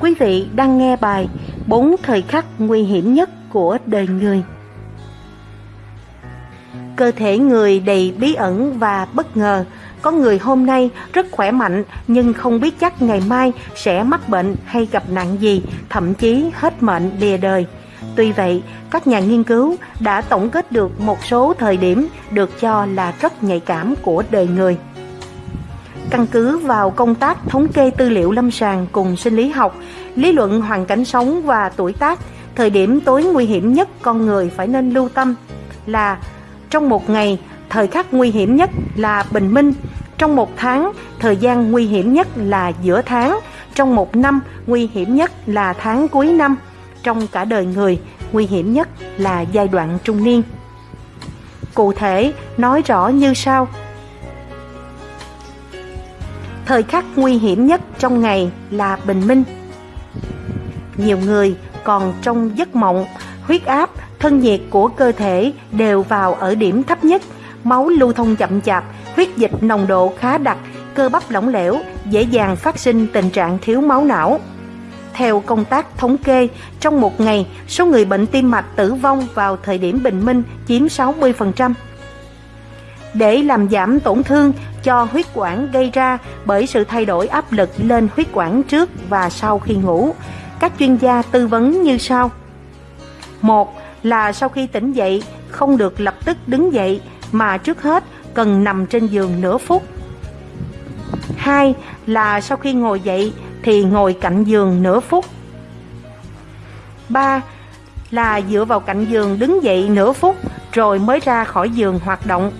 Quý vị đang nghe bài Bốn thời khắc nguy hiểm nhất của đời người. Cơ thể người đầy bí ẩn và bất ngờ. Có người hôm nay rất khỏe mạnh nhưng không biết chắc ngày mai sẽ mắc bệnh hay gặp nạn gì, thậm chí hết mệnh lìa đời. Tuy vậy, các nhà nghiên cứu đã tổng kết được một số thời điểm được cho là rất nhạy cảm của đời người. Căn cứ vào công tác thống kê tư liệu lâm sàng cùng sinh lý học, lý luận hoàn cảnh sống và tuổi tác, thời điểm tối nguy hiểm nhất con người phải nên lưu tâm là trong một ngày, thời khắc nguy hiểm nhất là bình minh, trong một tháng, thời gian nguy hiểm nhất là giữa tháng, trong một năm, nguy hiểm nhất là tháng cuối năm, trong cả đời người, nguy hiểm nhất là giai đoạn trung niên. Cụ thể, nói rõ như sau. Thời khắc nguy hiểm nhất trong ngày là bình minh. Nhiều người còn trong giấc mộng, huyết áp, thân nhiệt của cơ thể đều vào ở điểm thấp nhất, máu lưu thông chậm chạp, huyết dịch nồng độ khá đặc, cơ bắp lỏng lẻo, dễ dàng phát sinh tình trạng thiếu máu não. Theo công tác thống kê, trong một ngày, số người bệnh tim mạch tử vong vào thời điểm bình minh chiếm 60%. Để làm giảm tổn thương cho huyết quản gây ra bởi sự thay đổi áp lực lên huyết quản trước và sau khi ngủ, các chuyên gia tư vấn như sau. Một là sau khi tỉnh dậy không được lập tức đứng dậy mà trước hết cần nằm trên giường nửa phút. Hai là sau khi ngồi dậy thì ngồi cạnh giường nửa phút. 3. Là dựa vào cạnh giường đứng dậy nửa phút rồi mới ra khỏi giường hoạt động.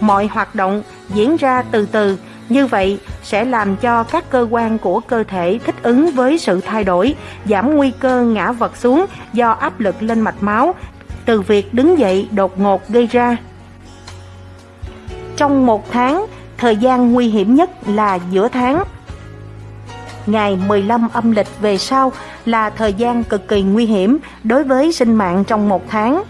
Mọi hoạt động diễn ra từ từ, như vậy sẽ làm cho các cơ quan của cơ thể thích ứng với sự thay đổi, giảm nguy cơ ngã vật xuống do áp lực lên mạch máu từ việc đứng dậy đột ngột gây ra. Trong một tháng, thời gian nguy hiểm nhất là giữa tháng ngày 15 âm lịch về sau là thời gian cực kỳ nguy hiểm đối với sinh mạng trong một tháng.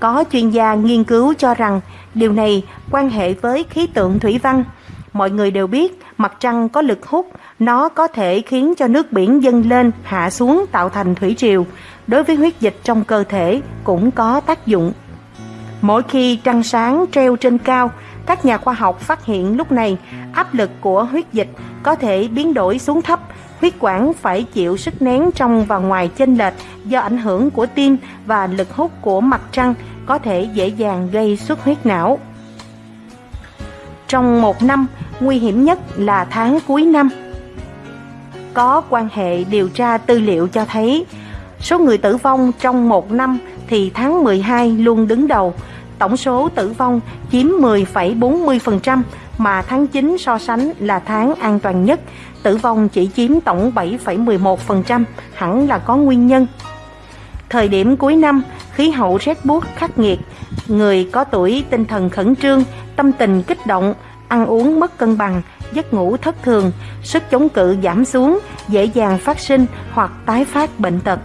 Có chuyên gia nghiên cứu cho rằng điều này quan hệ với khí tượng thủy văn. Mọi người đều biết mặt trăng có lực hút, nó có thể khiến cho nước biển dâng lên, hạ xuống tạo thành thủy triều. Đối với huyết dịch trong cơ thể cũng có tác dụng. Mỗi khi trăng sáng treo trên cao, các nhà khoa học phát hiện lúc này áp lực của huyết dịch có thể biến đổi xuống thấp, huyết quản phải chịu sức nén trong và ngoài chênh lệch do ảnh hưởng của tim và lực hút của mặt trăng có thể dễ dàng gây xuất huyết não. Trong một năm, nguy hiểm nhất là tháng cuối năm. Có quan hệ điều tra tư liệu cho thấy số người tử vong trong một năm thì tháng 12 luôn đứng đầu, tổng số tử vong chiếm 10,40%, mà tháng 9 so sánh là tháng an toàn nhất, tử vong chỉ chiếm tổng 7,11%, hẳn là có nguyên nhân. Thời điểm cuối năm, khí hậu rét buốt khắc nghiệt, người có tuổi tinh thần khẩn trương, tâm tình kích động, ăn uống mất cân bằng, giấc ngủ thất thường, sức chống cự giảm xuống, dễ dàng phát sinh hoặc tái phát bệnh tật.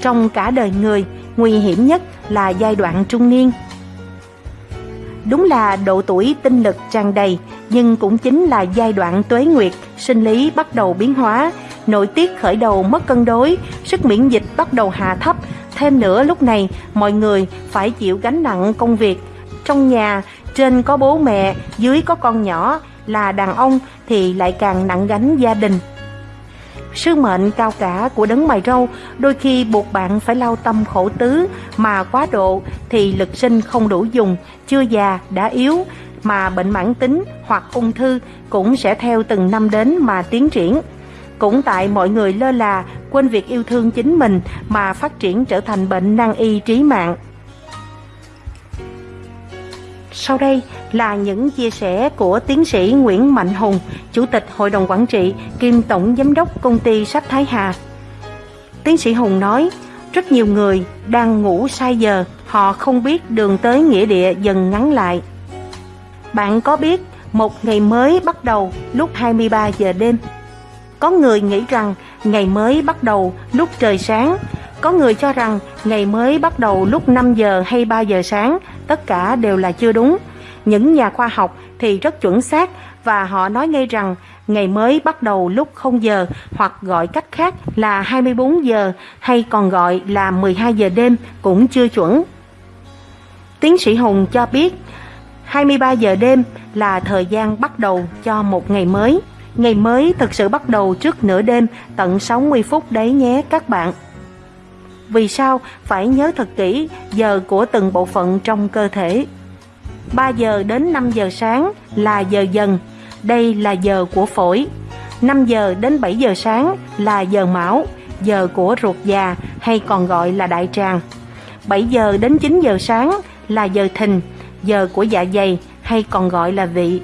Trong cả đời người, nguy hiểm nhất là giai đoạn trung niên. Đúng là độ tuổi tinh lực tràn đầy, nhưng cũng chính là giai đoạn tuế nguyệt, sinh lý bắt đầu biến hóa, nội tiết khởi đầu mất cân đối, sức miễn dịch bắt đầu hạ thấp. Thêm nữa lúc này, mọi người phải chịu gánh nặng công việc. Trong nhà, trên có bố mẹ, dưới có con nhỏ, là đàn ông thì lại càng nặng gánh gia đình. Sứ mệnh cao cả của đấng mày râu đôi khi buộc bạn phải lao tâm khổ tứ mà quá độ thì lực sinh không đủ dùng, chưa già đã yếu mà bệnh mãn tính hoặc ung thư cũng sẽ theo từng năm đến mà tiến triển. Cũng tại mọi người lơ là, quên việc yêu thương chính mình mà phát triển trở thành bệnh nan y trí mạng. Sau đây là những chia sẻ của tiến sĩ Nguyễn Mạnh Hùng, Chủ tịch Hội đồng Quản trị kiêm Tổng Giám đốc Công ty Sách Thái Hà. Tiến sĩ Hùng nói, rất nhiều người đang ngủ sai giờ, họ không biết đường tới nghĩa địa dần ngắn lại. Bạn có biết một ngày mới bắt đầu lúc 23 giờ đêm? Có người nghĩ rằng ngày mới bắt đầu lúc trời sáng, có người cho rằng ngày mới bắt đầu lúc 5 giờ hay 3 giờ sáng, tất cả đều là chưa đúng. Những nhà khoa học thì rất chuẩn xác, và họ nói ngay rằng ngày mới bắt đầu lúc 0 giờ hoặc gọi cách khác là 24 giờ hay còn gọi là 12 giờ đêm cũng chưa chuẩn. Tiến sĩ Hùng cho biết 23 giờ đêm là thời gian bắt đầu cho một ngày mới. Ngày mới thực sự bắt đầu trước nửa đêm tận 60 phút đấy nhé các bạn. Vì sao phải nhớ thật kỹ giờ của từng bộ phận trong cơ thể? 3 giờ đến 5 giờ sáng là giờ dần, đây là giờ của phổi. 5 giờ đến 7 giờ sáng là giờ mão, giờ của ruột già hay còn gọi là đại tràng. 7 giờ đến 9 giờ sáng là giờ thìn, giờ của dạ dày hay còn gọi là vị.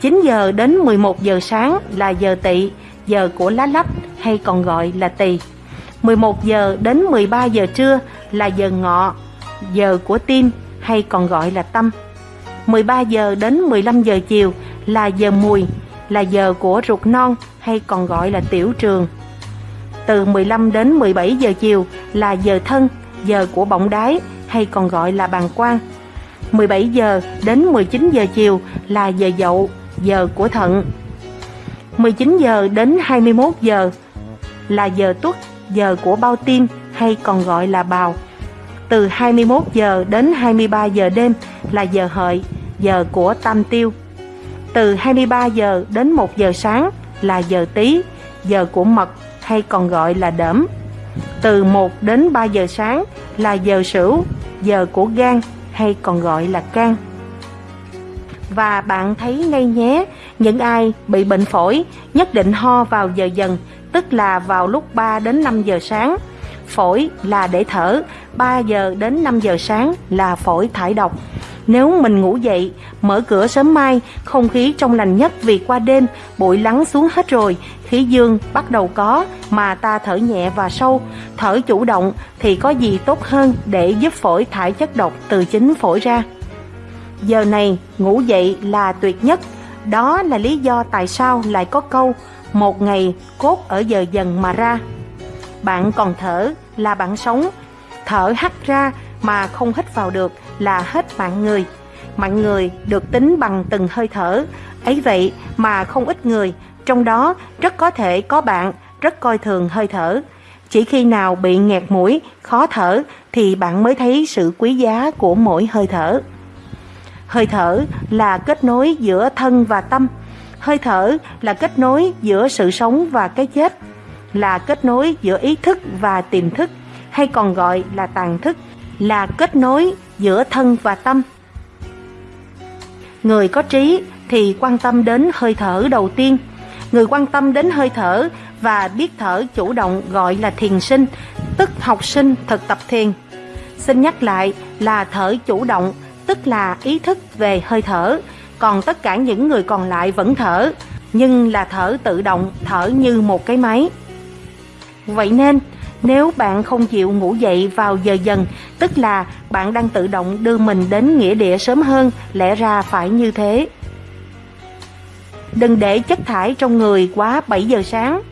9 giờ đến 11 giờ sáng là giờ tỵ, giờ của lá lách hay còn gọi là tỳ. 11 giờ đến 13 giờ trưa là giờ ngọ, giờ của tim hay còn gọi là tâm. 13 giờ đến 15 giờ chiều là giờ mùi, là giờ của ruột non hay còn gọi là tiểu trường. Từ 15 đến 17 giờ chiều là giờ thân, giờ của bọng đái hay còn gọi là bàng quang. 17 giờ đến 19 giờ chiều là giờ dậu, giờ của thận. 19 giờ đến 21 giờ là giờ tuất, giờ của bao tim hay còn gọi là bào. Từ 21 giờ đến 23 giờ đêm là giờ hợi, giờ của tam tiêu. Từ 23 giờ đến 1 giờ sáng là giờ tí, giờ của mật hay còn gọi là đỡm. Từ 1 đến 3 giờ sáng là giờ sửu, giờ của gan hay còn gọi là can. Và bạn thấy ngay nhé, những ai bị bệnh phổi nhất định ho vào giờ dần, tức là vào lúc 3 đến 5 giờ sáng. Phổi là để thở, 3 giờ đến 5 giờ sáng là phổi thải độc. Nếu mình ngủ dậy, mở cửa sớm mai, không khí trong lành nhất vì qua đêm, bụi lắng xuống hết rồi, khí dương bắt đầu có, mà ta thở nhẹ và sâu, thở chủ động thì có gì tốt hơn để giúp phổi thải chất độc từ chính phổi ra. Giờ này, ngủ dậy là tuyệt nhất, đó là lý do tại sao lại có câu một ngày cốt ở giờ dần mà ra. Bạn còn thở là bạn sống, thở hắt ra mà không hít vào được là hết mạng người. Mạng người được tính bằng từng hơi thở, ấy vậy mà không ít người, trong đó rất có thể có bạn rất coi thường hơi thở. Chỉ khi nào bị nghẹt mũi, khó thở thì bạn mới thấy sự quý giá của mỗi hơi thở. Hơi thở là kết nối giữa thân và tâm. Hơi thở là kết nối giữa sự sống và cái chết, là kết nối giữa ý thức và tiềm thức, hay còn gọi là tàn thức, là kết nối giữa thân và tâm. Người có trí thì quan tâm đến hơi thở đầu tiên. Người quan tâm đến hơi thở và biết thở chủ động gọi là thiền sinh, tức học sinh thực tập thiền. Xin nhắc lại là thở chủ động, tức là ý thức về hơi thở, còn tất cả những người còn lại vẫn thở, nhưng là thở tự động, thở như một cái máy. Vậy nên, nếu bạn không chịu ngủ dậy vào giờ dần, tức là bạn đang tự động đưa mình đến nghĩa địa sớm hơn, lẽ ra phải như thế. Đừng để chất thải trong người quá 7 giờ sáng.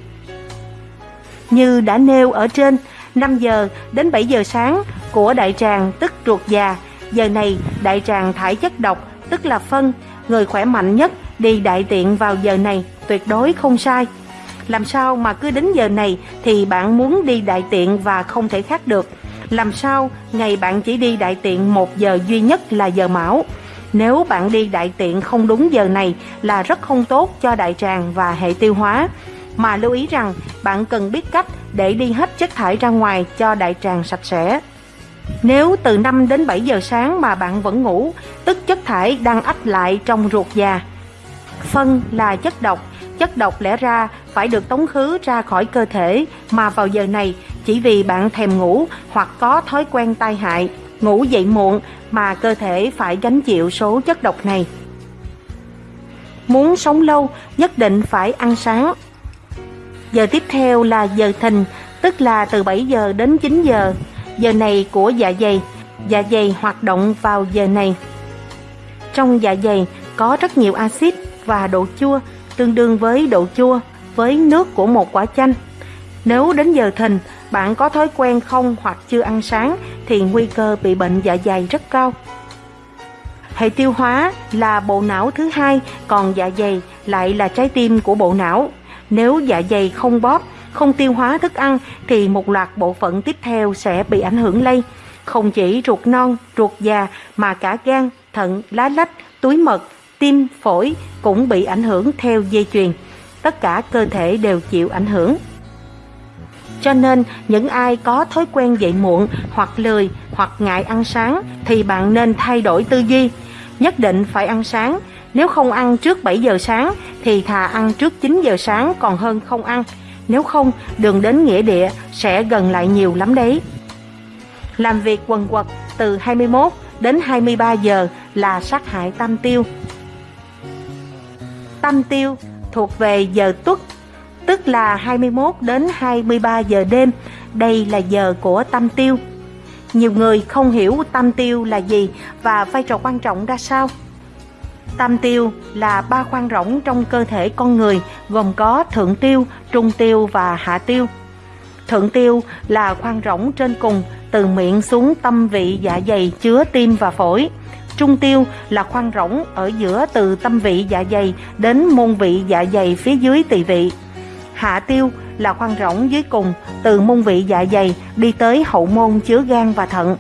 Như đã nêu ở trên, 5 giờ đến 7 giờ sáng của đại tràng tức ruột già, giờ này đại tràng thải chất độc tức là phân, người khỏe mạnh nhất đi đại tiện vào giờ này tuyệt đối không sai. Làm sao mà cứ đến giờ này thì bạn muốn đi đại tiện và không thể khác được. Làm sao ngày bạn chỉ đi đại tiện một giờ duy nhất là giờ mão. Nếu bạn đi đại tiện không đúng giờ này là rất không tốt cho đại tràng và hệ tiêu hóa. Mà lưu ý rằng bạn cần biết cách để đi hết chất thải ra ngoài cho đại tràng sạch sẽ. Nếu từ 5 đến 7 giờ sáng mà bạn vẫn ngủ, tức chất thải đang ách lại trong ruột già. Phân là chất độc, chất độc lẽ ra phải được tống khứ ra khỏi cơ thể mà vào giờ này chỉ vì bạn thèm ngủ hoặc có thói quen tai hại, ngủ dậy muộn mà cơ thể phải gánh chịu số chất độc này. Muốn sống lâu, nhất định phải ăn sáng. Giờ tiếp theo là giờ thìn, tức là từ 7 giờ đến 9 giờ. Giờ này của dạ dày, dạ dày hoạt động vào giờ này. Trong dạ dày có rất nhiều axit và độ chua, tương đương với độ chua với nước của một quả chanh. Nếu đến giờ thìn, bạn có thói quen không hoặc chưa ăn sáng thì nguy cơ bị bệnh dạ dày rất cao. Hệ tiêu hóa là bộ não thứ hai, còn dạ dày lại là trái tim của bộ não. Nếu dạ dày không bóp, không tiêu hóa thức ăn thì một loạt bộ phận tiếp theo sẽ bị ảnh hưởng lây. Không chỉ ruột non, ruột già mà cả gan, thận, lá lách, túi mật, tim, phổi cũng bị ảnh hưởng theo dây chuyền. Tất cả cơ thể đều chịu ảnh hưởng. Cho nên những ai có thói quen dậy muộn hoặc lười hoặc ngại ăn sáng thì bạn nên thay đổi tư duy. Nhất định phải ăn sáng. Nếu không ăn trước 7 giờ sáng thì thà ăn trước 9 giờ sáng còn hơn không ăn. Nếu không, đường đến nghĩa địa sẽ gần lại nhiều lắm đấy. Làm việc quần quật từ 21 đến 23 giờ là sát hại tam tiêu. Tam tiêu thuộc về giờ tuất, tức là 21 đến 23 giờ đêm. Đây là giờ của tam tiêu. Nhiều người không hiểu tam tiêu là gì và vai trò quan trọng ra sao. Tam tiêu là ba khoang rỗng trong cơ thể con người gồm có thượng tiêu, trung tiêu và hạ tiêu. Thượng tiêu là khoang rỗng trên cùng từ miệng xuống tâm vị dạ dày chứa tim và phổi. Trung tiêu là khoang rỗng ở giữa từ tâm vị dạ dày đến môn vị dạ dày phía dưới tỳ vị. Hạ tiêu là khoang rỗng dưới cùng từ môn vị dạ dày đi tới hậu môn chứa gan và thận.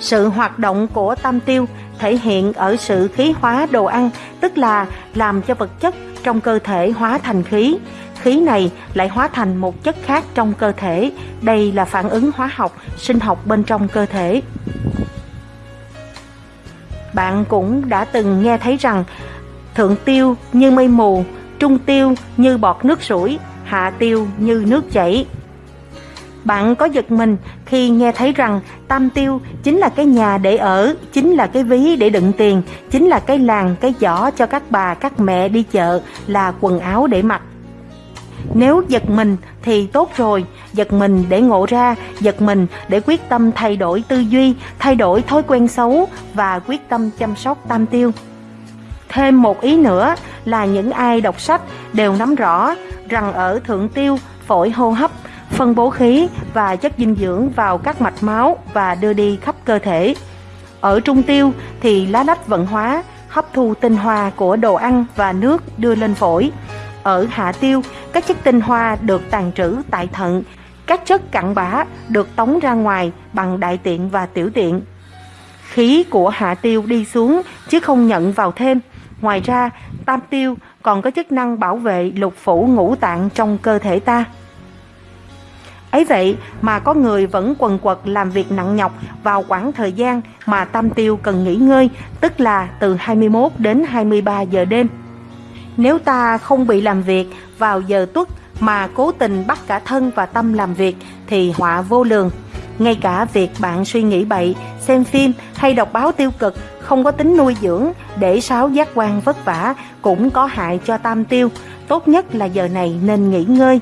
Sự hoạt động của tam tiêu thể hiện ở sự khí hóa đồ ăn, tức là làm cho vật chất trong cơ thể hóa thành khí. Khí này lại hóa thành một chất khác trong cơ thể. Đây là phản ứng hóa học, sinh học bên trong cơ thể. Bạn cũng đã từng nghe thấy rằng thượng tiêu như mây mù, trung tiêu như bọt nước sủi, hạ tiêu như nước chảy. Bạn có giật mình khi nghe thấy rằng tam tiêu chính là cái nhà để ở, chính là cái ví để đựng tiền, chính là cái làng, cái giỏ cho các bà, các mẹ đi chợ, là quần áo để mặc. Nếu giật mình thì tốt rồi, giật mình để ngộ ra, giật mình để quyết tâm thay đổi tư duy, thay đổi thói quen xấu và quyết tâm chăm sóc tam tiêu. Thêm một ý nữa là những ai đọc sách đều nắm rõ rằng ở thượng tiêu, phổi hô hấp phân bố khí và chất dinh dưỡng vào các mạch máu và đưa đi khắp cơ thể. Ở trung tiêu thì lá lách vận hóa, hấp thu tinh hoa của đồ ăn và nước đưa lên phổi. Ở hạ tiêu, các chất tinh hoa được tàn trữ tại thận, các chất cặn bã được tống ra ngoài bằng đại tiện và tiểu tiện. Khí của hạ tiêu đi xuống chứ không nhận vào thêm. Ngoài ra, tam tiêu còn có chức năng bảo vệ lục phủ ngũ tạng trong cơ thể ta. Ấy vậy mà có người vẫn quần quật làm việc nặng nhọc vào khoảng thời gian mà tam tiêu cần nghỉ ngơi, tức là từ 21 đến 23 giờ đêm. Nếu ta không bị làm việc vào giờ tuất mà cố tình bắt cả thân và tâm làm việc thì họa vô lường. Ngay cả việc bạn suy nghĩ bậy, xem phim hay đọc báo tiêu cực không có tính nuôi dưỡng để sáu giác quan vất vả cũng có hại cho tam tiêu. Tốt nhất là giờ này nên nghỉ ngơi.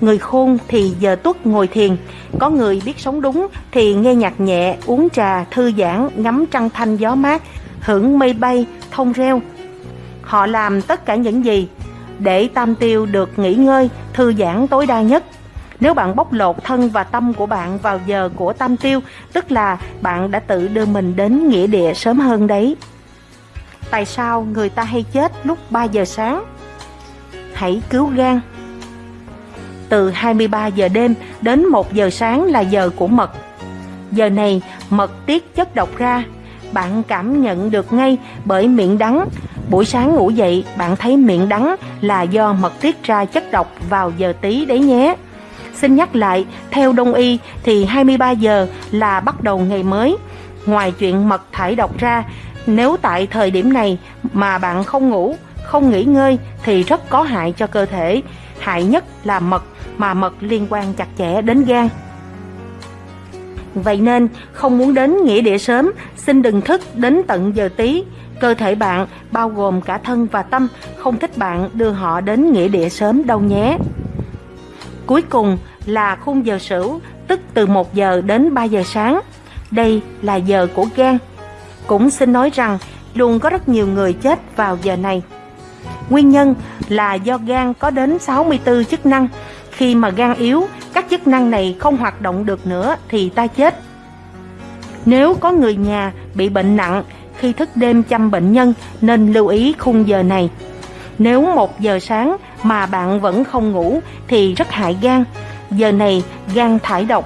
Người khôn thì giờ tuất ngồi thiền, có người biết sống đúng thì nghe nhạc nhẹ, uống trà, thư giãn, ngắm trăng thanh gió mát, hưởng mây bay, thông reo. Họ làm tất cả những gì để tam tiêu được nghỉ ngơi, thư giãn tối đa nhất. Nếu bạn bóc lột thân và tâm của bạn vào giờ của tam tiêu, tức là bạn đã tự đưa mình đến nghĩa địa sớm hơn đấy. Tại sao người ta hay chết lúc 3 giờ sáng? Hãy cứu gan từ 23 giờ đêm đến 1 giờ sáng là giờ của mật. Giờ này mật tiết chất độc ra, bạn cảm nhận được ngay bởi miệng đắng. Buổi sáng ngủ dậy bạn thấy miệng đắng là do mật tiết ra chất độc vào giờ tí đấy nhé. Xin nhắc lại, theo đông y thì 23 giờ là bắt đầu ngày mới. Ngoài chuyện mật thải độc ra, nếu tại thời điểm này mà bạn không ngủ, không nghỉ ngơi thì rất có hại cho cơ thể. Hại nhất là mật mà mật liên quan chặt chẽ đến gan. Vậy nên, không muốn đến nghĩa địa sớm, xin đừng thức đến tận giờ tí. Cơ thể bạn, bao gồm cả thân và tâm, không thích bạn đưa họ đến nghĩa địa sớm đâu nhé. Cuối cùng là khung giờ sửu, tức từ 1 giờ đến 3 giờ sáng. Đây là giờ của gan. Cũng xin nói rằng, luôn có rất nhiều người chết vào giờ này. Nguyên nhân là do gan có đến 64 chức năng, khi mà gan yếu, các chức năng này không hoạt động được nữa thì ta chết. Nếu có người nhà bị bệnh nặng khi thức đêm chăm bệnh nhân nên lưu ý khung giờ này. Nếu một giờ sáng mà bạn vẫn không ngủ thì rất hại gan. Giờ này gan thải độc.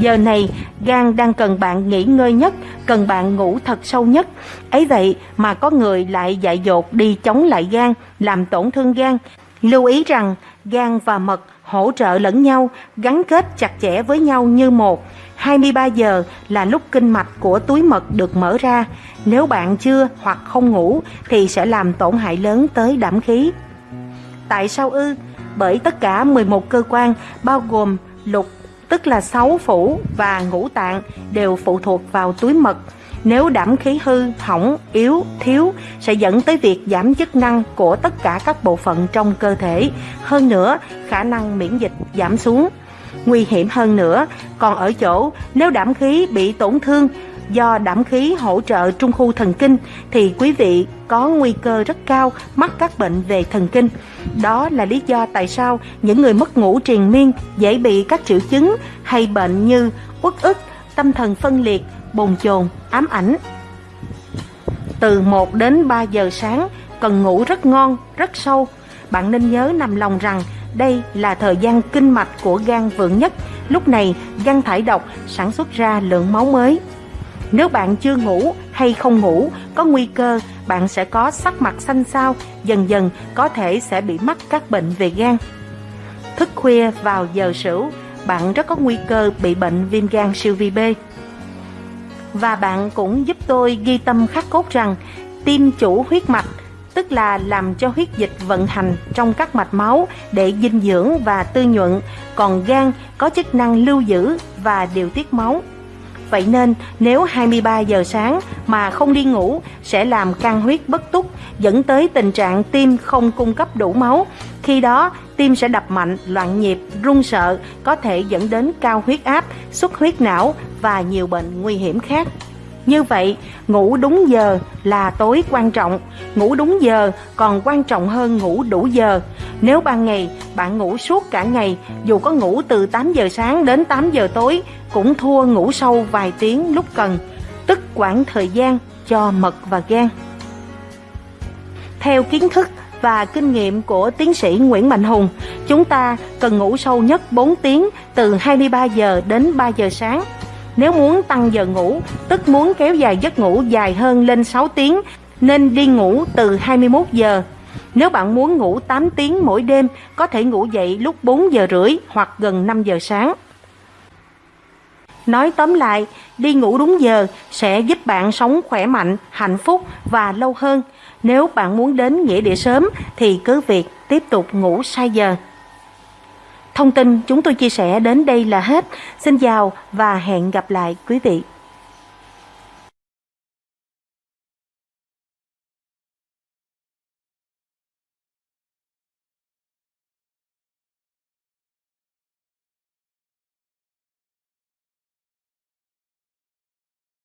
Giờ này gan đang cần bạn nghỉ ngơi nhất, cần bạn ngủ thật sâu nhất. Ấy vậy mà có người lại dại dột đi chống lại gan, làm tổn thương gan. Lưu ý rằng gan và mật hỗ trợ lẫn nhau, gắn kết chặt chẽ với nhau như một. 23 giờ là lúc kinh mạch của túi mật được mở ra. Nếu bạn chưa hoặc không ngủ thì sẽ làm tổn hại lớn tới đảm khí. Tại sao ư? Bởi tất cả 11 cơ quan bao gồm lục, tức là sáu phủ và ngũ tạng đều phụ thuộc vào túi mật. Nếu đảm khí hư, hỏng, yếu, thiếu sẽ dẫn tới việc giảm chức năng của tất cả các bộ phận trong cơ thể. Hơn nữa, khả năng miễn dịch giảm xuống. Nguy hiểm hơn nữa, còn ở chỗ nếu đảm khí bị tổn thương do đảm khí hỗ trợ trung khu thần kinh thì quý vị có nguy cơ rất cao mắc các bệnh về thần kinh. Đó là lý do tại sao những người mất ngủ triền miên dễ bị các triệu chứng hay bệnh như uất ức, tâm thần phân liệt, bồn chồn, ám ảnh. Từ 1 đến 3 giờ sáng cần ngủ rất ngon, rất sâu. Bạn nên nhớ nằm lòng rằng đây là thời gian kinh mạch của gan vượng nhất. Lúc này gan thải độc sản xuất ra lượng máu mới. Nếu bạn chưa ngủ hay không ngủ, có nguy cơ bạn sẽ có sắc mặt xanh xao, dần dần có thể sẽ bị mắc các bệnh về gan. Thức khuya vào giờ sửu, bạn rất có nguy cơ bị bệnh viêm gan siêu vi B. Và bạn cũng giúp tôi ghi tâm khắc cốt rằng tim chủ huyết mạch tức là làm cho huyết dịch vận hành trong các mạch máu để dinh dưỡng và tư nhuận, còn gan có chức năng lưu giữ và điều tiết máu. Vậy nên nếu 23 giờ sáng mà không đi ngủ sẽ làm căng huyết bất túc, dẫn tới tình trạng tim không cung cấp đủ máu. Khi đó tim sẽ đập mạnh, loạn nhịp, run sợ, có thể dẫn đến cao huyết áp, xuất huyết não và nhiều bệnh nguy hiểm khác. Như vậy, ngủ đúng giờ là tối quan trọng, ngủ đúng giờ còn quan trọng hơn ngủ đủ giờ. Nếu ban ngày bạn ngủ suốt cả ngày, dù có ngủ từ 8 giờ sáng đến 8 giờ tối, cũng thua ngủ sâu vài tiếng lúc cần, tức quản thời gian cho mật và gan. Theo kiến thức và kinh nghiệm của tiến sĩ Nguyễn Mạnh Hùng, chúng ta cần ngủ sâu nhất 4 tiếng từ 23 giờ đến 3 giờ sáng. Nếu muốn tăng giờ ngủ, tức muốn kéo dài giấc ngủ dài hơn lên 6 tiếng, nên đi ngủ từ 21 giờ. Nếu bạn muốn ngủ 8 tiếng mỗi đêm, có thể ngủ dậy lúc 4 giờ rưỡi hoặc gần 5 giờ sáng. Nói tóm lại, đi ngủ đúng giờ sẽ giúp bạn sống khỏe mạnh, hạnh phúc và lâu hơn. Nếu bạn muốn đến nghĩa địa sớm thì cứ việc tiếp tục ngủ sai giờ. Thông tin chúng tôi chia sẻ đến đây là hết. Xin chào và hẹn gặp lại quý vị.